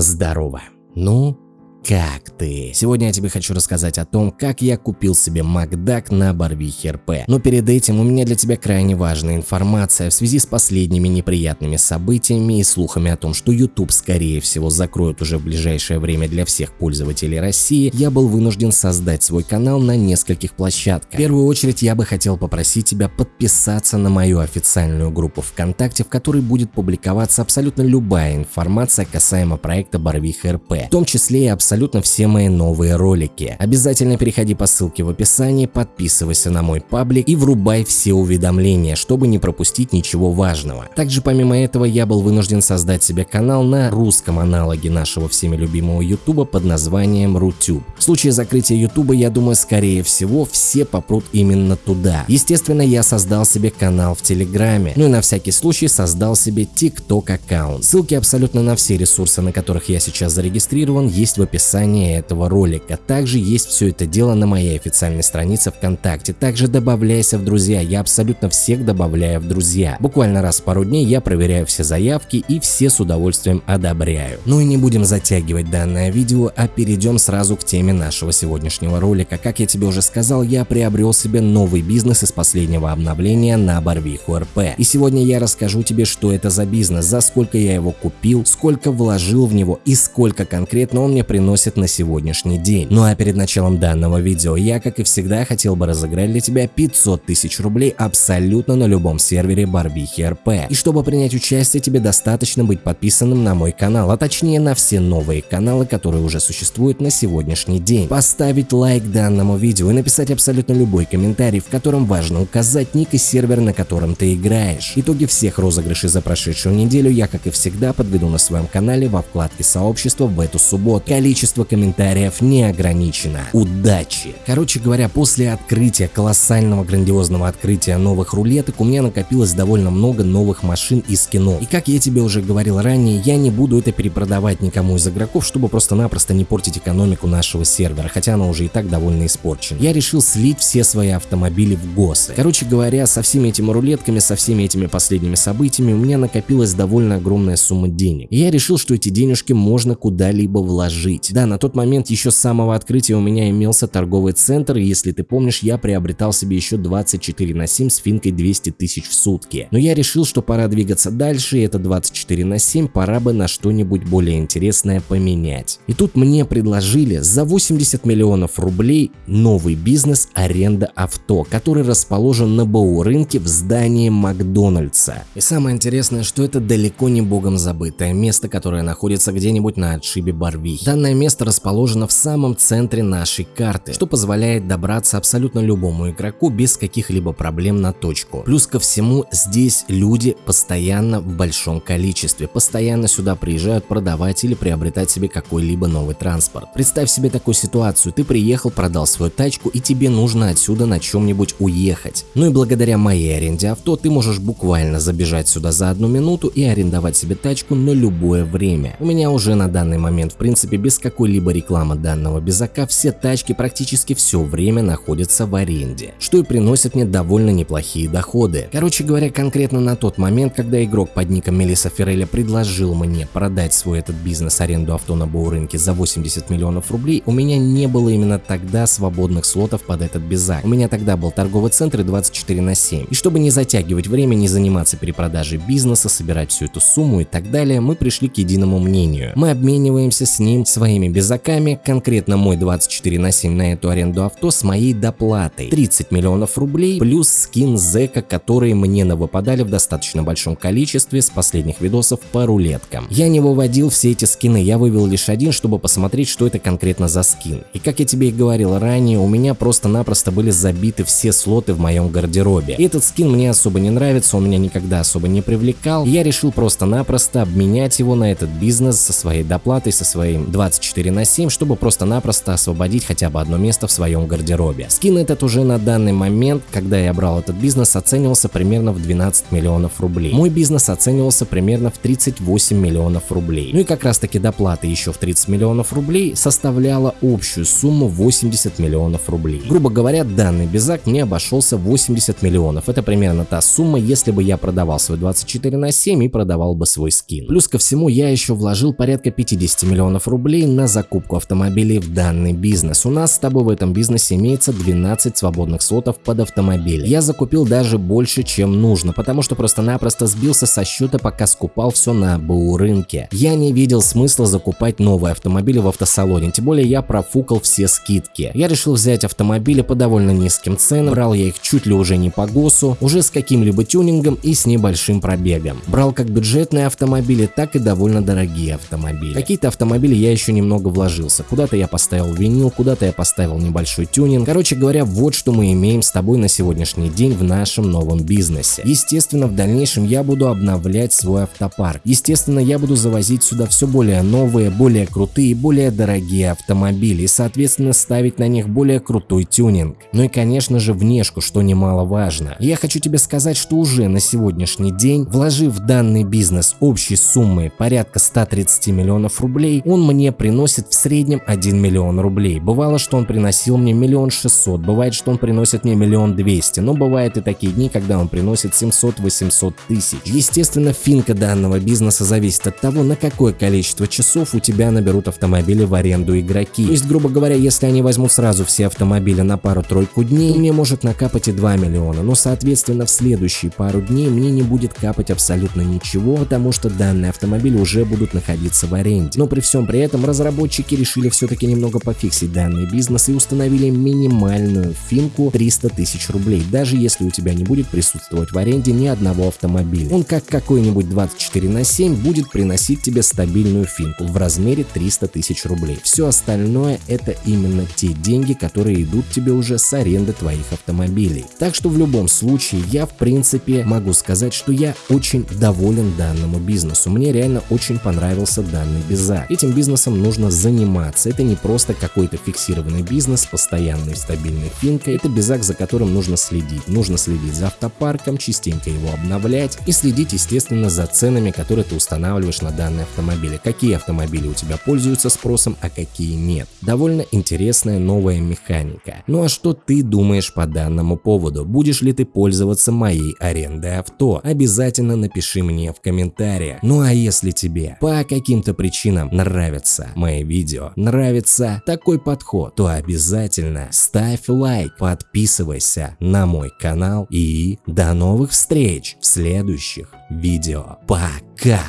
Здорово. Ну, как ты? Сегодня я тебе хочу рассказать о том, как я купил себе Макдак на Барвихе РП. Но перед этим у меня для тебя крайне важная информация в связи с последними неприятными событиями и слухами о том, что YouTube скорее всего закроют уже в ближайшее время для всех пользователей России, я был вынужден создать свой канал на нескольких площадках. В первую очередь я бы хотел попросить тебя подписаться на мою официальную группу ВКонтакте, в которой будет публиковаться абсолютно любая информация касаемо проекта Барвиха РП, в том числе и абсолютно абсолютно все мои новые ролики. Обязательно переходи по ссылке в описании, подписывайся на мой паблик и врубай все уведомления, чтобы не пропустить ничего важного. Также помимо этого я был вынужден создать себе канал на русском аналоге нашего всеми любимого ютуба под названием Рутюб. В случае закрытия ютуба, я думаю, скорее всего все попрут именно туда. Естественно, я создал себе канал в Телеграме, ну и на всякий случай создал себе ТикТок аккаунт. Ссылки абсолютно на все ресурсы, на которых я сейчас зарегистрирован, есть в описании описании этого ролика. Также есть все это дело на моей официальной странице ВКонтакте. Также добавляйся в друзья, я абсолютно всех добавляю в друзья. Буквально раз в пару дней я проверяю все заявки и все с удовольствием одобряю. Ну и не будем затягивать данное видео, а перейдем сразу к теме нашего сегодняшнего ролика. Как я тебе уже сказал, я приобрел себе новый бизнес из последнего обновления на Барвиху РП. И сегодня я расскажу тебе, что это за бизнес, за сколько я его купил, сколько вложил в него и сколько конкретно он мне приносит приносит на сегодняшний день. Ну а перед началом данного видео я, как и всегда, хотел бы разыграть для тебя 500 тысяч рублей абсолютно на любом сервере Барбихи РП. И чтобы принять участие, тебе достаточно быть подписанным на мой канал, а точнее на все новые каналы, которые уже существуют на сегодняшний день. Поставить лайк данному видео и написать абсолютно любой комментарий, в котором важно указать ник и сервер, на котором ты играешь. Итоги всех розыгрышей за прошедшую неделю я, как и всегда, подведу на своем канале во вкладке сообщества в эту субботу. Количество количество комментариев не ограничено. Удачи! Короче говоря, после открытия, колоссального грандиозного открытия новых рулеток, у меня накопилось довольно много новых машин и скинов. И как я тебе уже говорил ранее, я не буду это перепродавать никому из игроков, чтобы просто-напросто не портить экономику нашего сервера, хотя она уже и так довольно испорчена. Я решил слить все свои автомобили в ГОСы. Короче говоря, со всеми этими рулетками, со всеми этими последними событиями у меня накопилась довольно огромная сумма денег. И я решил, что эти денежки можно куда-либо вложить. Да, на тот момент еще с самого открытия у меня имелся торговый центр, и если ты помнишь, я приобретал себе еще 24 на 7 с финкой 200 тысяч в сутки. Но я решил, что пора двигаться дальше, и это 24 на 7 пора бы на что-нибудь более интересное поменять. И тут мне предложили за 80 миллионов рублей новый бизнес аренда авто, который расположен на БУ рынке в здании Макдональдса. И самое интересное, что это далеко не богом забытое место, которое находится где-нибудь на отшибе Барвихи. Данное место расположено в самом центре нашей карты, что позволяет добраться абсолютно любому игроку без каких-либо проблем на точку. Плюс ко всему, здесь люди постоянно в большом количестве, постоянно сюда приезжают продавать или приобретать себе какой-либо новый транспорт. Представь себе такую ситуацию, ты приехал, продал свою тачку и тебе нужно отсюда на чем-нибудь уехать. Ну и благодаря моей аренде авто ты можешь буквально забежать сюда за одну минуту и арендовать себе тачку на любое время. У меня уже на данный момент в принципе без какой какой-либо рекламы данного безака, все тачки практически все время находятся в аренде, что и приносит мне довольно неплохие доходы. Короче говоря, конкретно на тот момент, когда игрок под ником Мелиса Ферреля предложил мне продать свой этот бизнес аренду авто на рынке за 80 миллионов рублей, у меня не было именно тогда свободных слотов под этот безак. У меня тогда был торговый центр и 24 на 7. И чтобы не затягивать время, не заниматься перепродажей бизнеса, собирать всю эту сумму и так далее, мы пришли к единому мнению. Мы обмениваемся с ним своими моими безаками, конкретно мой 24 на 7 на эту аренду авто с моей доплатой 30 миллионов рублей плюс скин зека, которые мне навыпадали в достаточно большом количестве с последних видосов по рулеткам. Я не выводил все эти скины, я вывел лишь один, чтобы посмотреть, что это конкретно за скин. И как я тебе и говорил ранее, у меня просто-напросто были забиты все слоты в моем гардеробе. Этот скин мне особо не нравится, он меня никогда особо не привлекал. Я решил просто-напросто обменять его на этот бизнес со своей доплатой, со своим 24 24 на 7, чтобы просто-напросто освободить хотя бы одно место в своем гардеробе. Скин этот уже на данный момент, когда я брал этот бизнес, оценивался примерно в 12 миллионов рублей. Мой бизнес оценивался примерно в 38 миллионов рублей. Ну и как раз таки доплата еще в 30 миллионов рублей составляла общую сумму 80 миллионов рублей. Грубо говоря, данный безак мне обошелся 80 миллионов. Это примерно та сумма, если бы я продавал свой 24 на 7 и продавал бы свой скин. Плюс ко всему я еще вложил порядка 50 миллионов рублей на закупку автомобилей в данный бизнес. У нас с тобой в этом бизнесе имеется 12 свободных слотов под автомобиль. Я закупил даже больше, чем нужно, потому что просто-напросто сбился со счета, пока скупал все на БУ рынке. Я не видел смысла закупать новые автомобили в автосалоне, тем более я профукал все скидки. Я решил взять автомобили по довольно низким ценам, брал я их чуть ли уже не по ГОСу, уже с каким-либо тюнингом и с небольшим пробегом. Брал как бюджетные автомобили, так и довольно дорогие автомобили. Какие-то автомобили я еще немного вложился, куда-то я поставил винил, куда-то я поставил небольшой тюнинг. Короче говоря, вот что мы имеем с тобой на сегодняшний день в нашем новом бизнесе. Естественно, в дальнейшем я буду обновлять свой автопарк. Естественно, я буду завозить сюда все более новые, более крутые более дорогие автомобили и, соответственно, ставить на них более крутой тюнинг. Ну и, конечно же, внешку, что немаловажно. Я хочу тебе сказать, что уже на сегодняшний день, вложив в данный бизнес общей суммы порядка 130 миллионов рублей, он мне приносит в среднем 1 миллион рублей. Бывало, что он приносил мне миллион шестьсот, бывает, что он приносит мне миллион двести, но бывает и такие дни, когда он приносит 700-800 тысяч. Естественно, финка данного бизнеса зависит от того, на какое количество часов у тебя наберут автомобили в аренду игроки. То есть, грубо говоря, если они возьмут сразу все автомобили на пару-тройку дней, мне может накапать и 2 миллиона, но соответственно в следующие пару дней мне не будет капать абсолютно ничего, потому что данные автомобили уже будут находиться в аренде. Но при всем при этом разработчики решили все-таки немного пофиксить данный бизнес и установили минимальную финку 300 тысяч рублей, даже если у тебя не будет присутствовать в аренде ни одного автомобиля. Он как какой-нибудь 24 на 7 будет приносить тебе стабильную финку в размере 300 тысяч рублей. Все остальное это именно те деньги, которые идут тебе уже с аренды твоих автомобилей. Так что в любом случае я в принципе могу сказать, что я очень доволен данному бизнесу. Мне реально очень понравился данный безак. Этим бизнесом нужно заниматься. Это не просто какой-то фиксированный бизнес, постоянной стабильной финкой. Это безак, за которым нужно следить. Нужно следить за автопарком, частенько его обновлять и следить, естественно, за ценами, которые ты устанавливаешь на данные автомобили. Какие автомобили у тебя пользуются спросом, а какие нет. Довольно интересная новая механика. Ну а что ты думаешь по данному поводу? Будешь ли ты пользоваться моей арендой авто? Обязательно напиши мне в комментариях. Ну а если тебе по каким-то причинам нравятся мои видео, нравится такой подход, то обязательно ставь лайк, подписывайся на мой канал и до новых встреч в следующих видео. Пока!